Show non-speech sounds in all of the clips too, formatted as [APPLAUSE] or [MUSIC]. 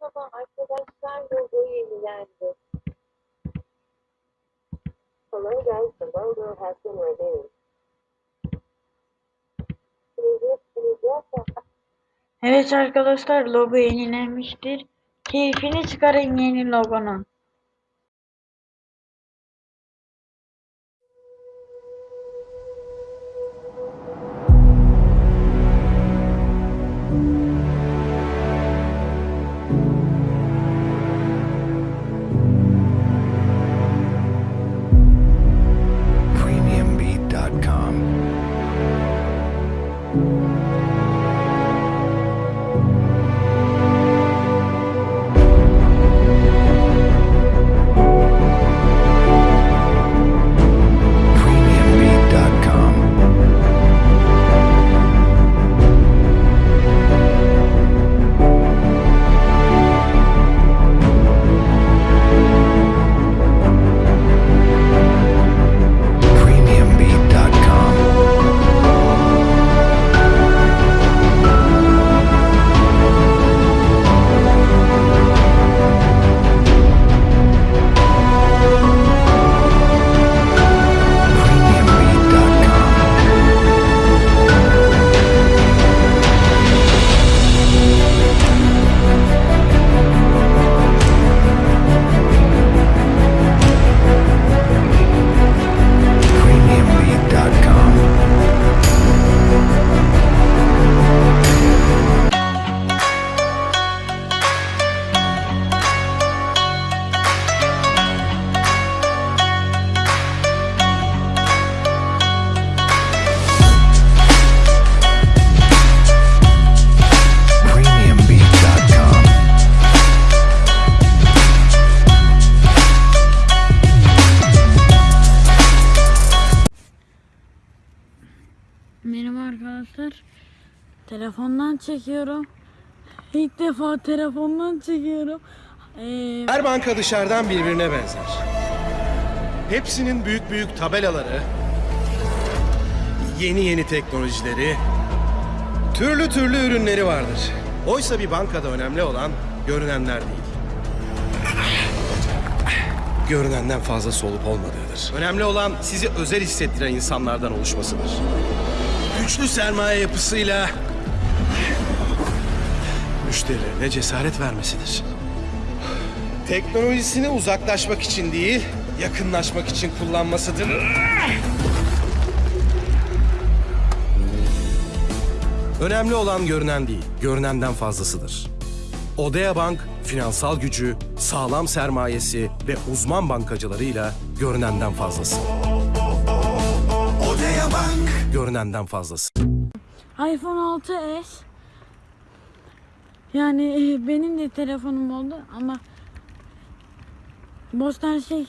sabah arkadaşlar logoyu yenilendi. Hello guys, the logo has been please, Evet arkadaşlar logo yenilenmiştir. Keyfini çıkarın yeni logonun. Telefondan çekiyorum. İlk defa telefondan çekiyorum. Ee, Her banka dışarıdan birbirine benzer. Hepsinin büyük büyük tabelaları, yeni yeni teknolojileri, türlü türlü ürünleri vardır. Oysa bir bankada önemli olan görünenler değil. Görünenden fazla solup olmadığıdır. Önemli olan sizi özel hissettiren insanlardan oluşmasıdır. Güçlü sermaye yapısıyla müşterilerine cesaret vermesidir. Teknolojisini uzaklaşmak için değil, yakınlaşmak için kullanmasıdır. Önemli olan görünen değil, görünenden fazlasıdır. Odea Bank, finansal gücü, sağlam sermayesi ve uzman bankacılarıyla görünenden fazlası. Odea Bank, görünenden fazlası. iPhone 6s yani e, benim de telefonum oldu ama Bostan şey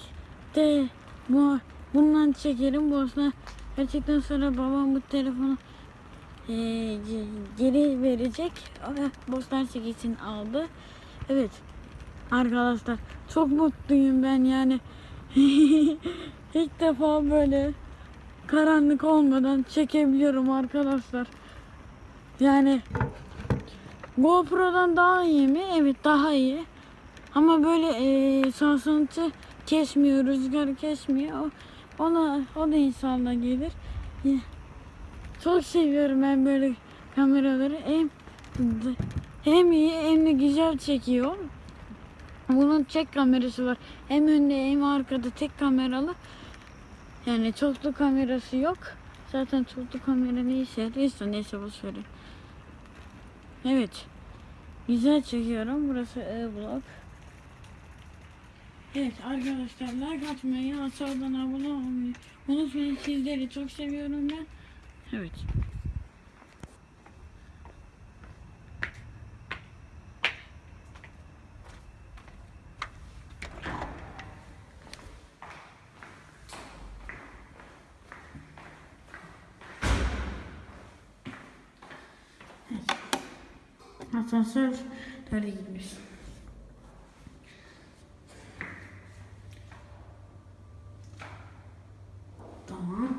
de bu bundan çekerim. Bostan gerçekten sonra babam bu telefonu e, ge- geri verecek. Bostan şey için aldı. Evet arkadaşlar çok mutluyum ben yani. [LAUGHS] İlk defa böyle karanlık olmadan çekebiliyorum arkadaşlar. Yani GoPro'dan daha iyi mi? Evet daha iyi. Ama böyle e, sarsıntı kesmiyor, rüzgar kesmiyor. O, ona, o da insanla gelir. Çok seviyorum ben böyle kameraları. Hem, hem iyi hem de güzel çekiyor. Bunun tek kamerası var. Hem önde hem arkada tek kameralı. Yani çoklu kamerası yok. Zaten çoklu kamera ne işe yarıyorsa neyse boş verin. Evet. Güzel çekiyorum. Burası E-Blok. Evet arkadaşlar like atmayı, aşağıdan abone olmayı unutmayın. Sizleri çok seviyorum ben. Evet. Asansör nerede gitmiş? Tamam.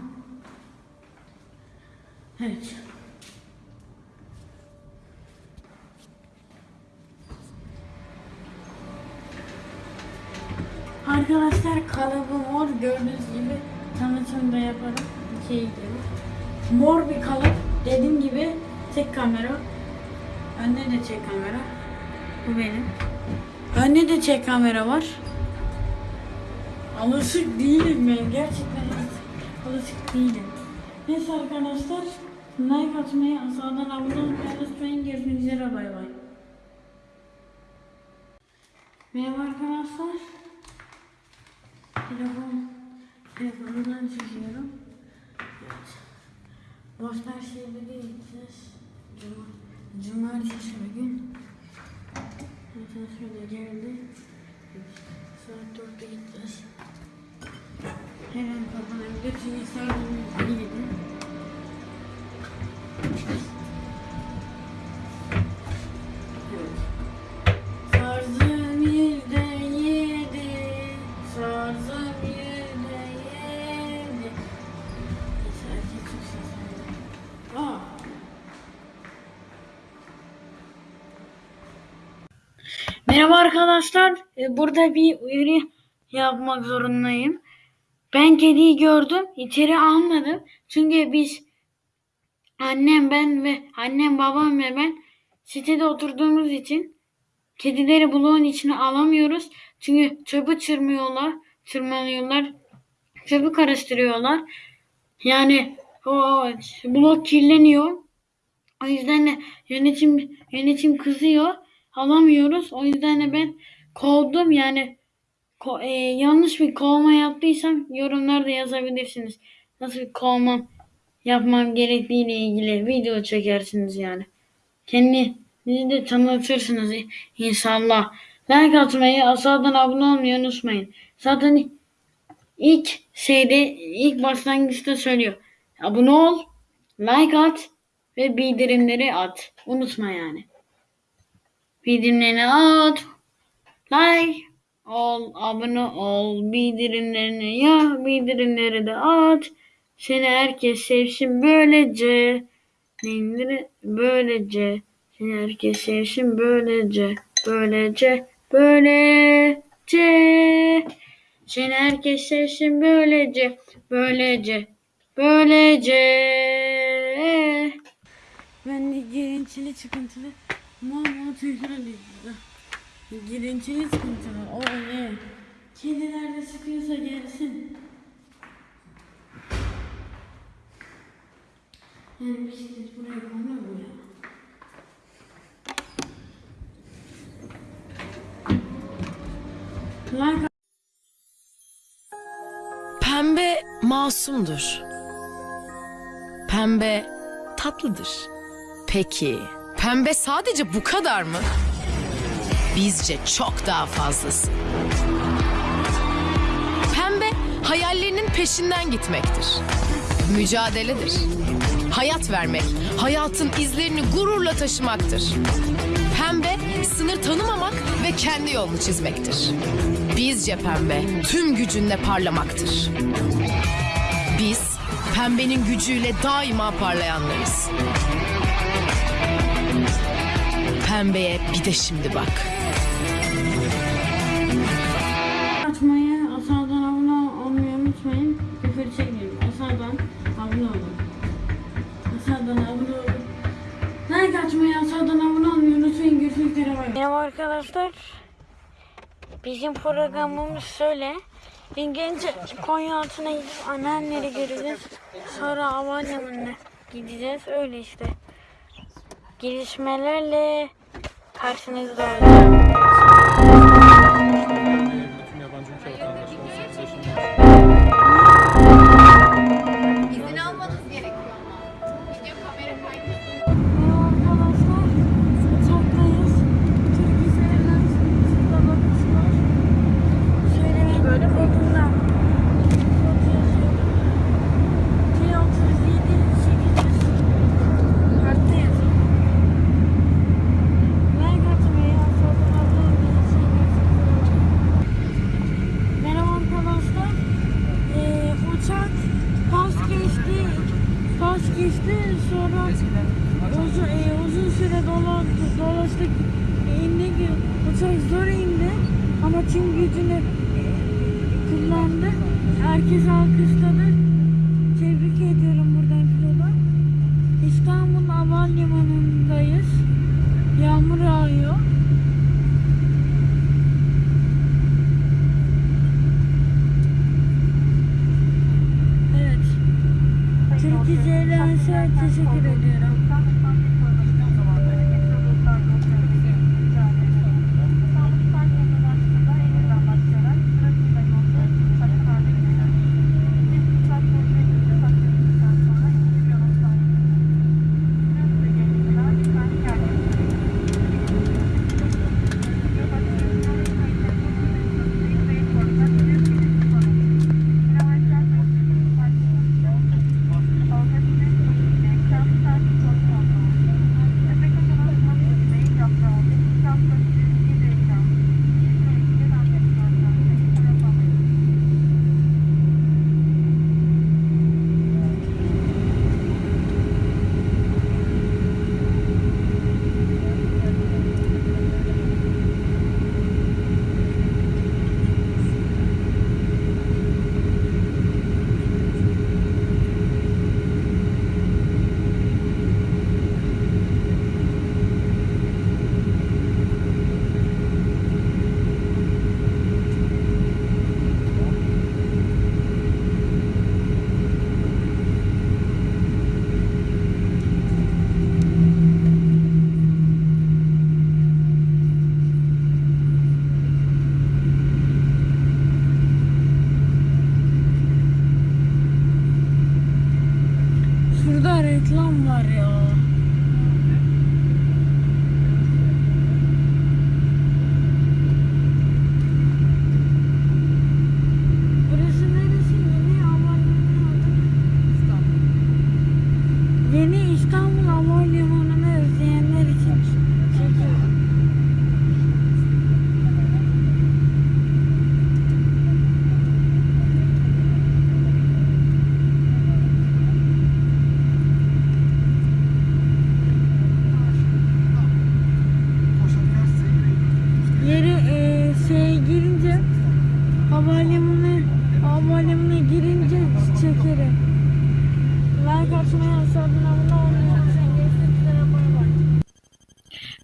Evet. Arkadaşlar kalıbı mor gördüğünüz gibi tanıtımda yaparım. İkiye gidiyorum. Mor bir kalıp dediğim gibi tek kamera Önde de tek kamera. Bu benim. Önde de tek kamera var. Alışık değilim ben. Gerçekten alışık değilim. Neyse arkadaşlar. Like atmayı, aşağıdan abone olmayı unutmayın. Görüşmek üzere. Bay bay. Merhaba arkadaşlar. Telefon, telefonumdan çekiyorum. Evet. Boşlar şeyleri gideceğiz. Cuma, cumartesi bugün. Şöyle geldi. Saat 4'te gideceğiz. Her an kapanabilir çünkü saat 7. Sarzım Merhaba arkadaşlar. Ee, Burada bir uyarı yapmak zorundayım. Ben kediyi gördüm. içeri almadım. Çünkü biz annem ben ve annem babam ve ben sitede oturduğumuz için Kedileri bloğun içine alamıyoruz. Çünkü çöpü çırmıyorlar, çırmalıyorlar. Çöpü karıştırıyorlar. Yani o blok kirleniyor. O yüzden de yönetim yönetim kızıyor. Alamıyoruz. O yüzden de ben kovdum. Yani ko- e, yanlış bir kovma yaptıysam yorumlarda yazabilirsiniz. Nasıl bir kovma yapmam gerektiğiyle ilgili video çekersiniz yani. Kendinizi de tanıtırsınız inşallah. Like atmayı, aşağıdan abone olmayı unutmayın. Zaten ilk şeyde, ilk başlangıçta söylüyor. Abone ol, like at ve bildirimleri at. Unutma yani. Bildirimlerini at, like ol, abone ol, bildirimlerini ya, bildirimleri de at. Seni herkes sevsin böylece. Neyleri böylece. Seni herkes sevsin böylece böylece böylece. Seni herkes sevsin böylece böylece böylece. Ben de girintili çıkıntılı mal tekrar ediyorum. Girintili sıkıntılı o ne? Kediler de sıkıyorsa gelsin. Yani bisiklet buraya konur mu ya? Pembe masumdur. Pembe tatlıdır. Peki, pembe sadece bu kadar mı? Bizce çok daha fazlası. Pembe hayallerinin peşinden gitmektir. Mücadeledir. Hayat vermek, hayatın izlerini gururla taşımaktır. Pembe sınır tanımamak ve kendi yolunu çizmektir. Bizce pembe tüm gücünle parlamaktır. Biz pembenin gücüyle daima parlayanlarız. Pembeye bir de şimdi bak. atmayı, aşağıdan abone olmayı unutmayın. Küfür çekmeyin. Aşağıdan abone olun. Aşağıdan abone olun. Like atmayı, aşağıdan abone olmayı unutmayın. Görüşmek üzere. Merhaba arkadaşlar. Bizim programımız şöyle. Önce Konya altına gidip anneanneleri göreceğiz. Sonra anneannemle gideceğiz. Öyle işte. Gelişmelerle karşınızda olacağım. Geçti. Sonra uzun, e, uzun süre dola, dolaştık. E, indi ki uçak zor indi. Ama tüm gücünü e, kullandı. Herkes alkışladı. Tebrik ediyorum buradan pilotu. İstanbul Havalimanı'ndayız. Yağmur yağıyor. Evet. Türkiye Airlines'e teşekkür ediyorum.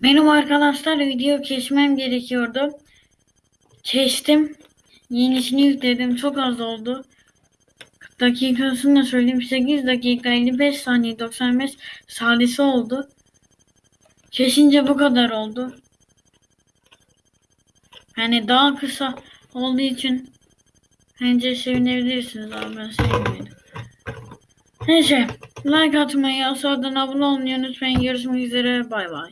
Benim arkadaşlar video kesmem gerekiyordu. Kestim. Yenisini yükledim. Çok az oldu. Dakikasını da söyleyeyim. 8 dakika 55 saniye 95 saniyesi oldu. Kesince bu kadar oldu. Yani daha kısa olduğu için bence sevinebilirsiniz abi ben sevmedim. Neyse like atmayı, aşağıdan abone olmayı unutmayın. Görüşmek üzere bay bay.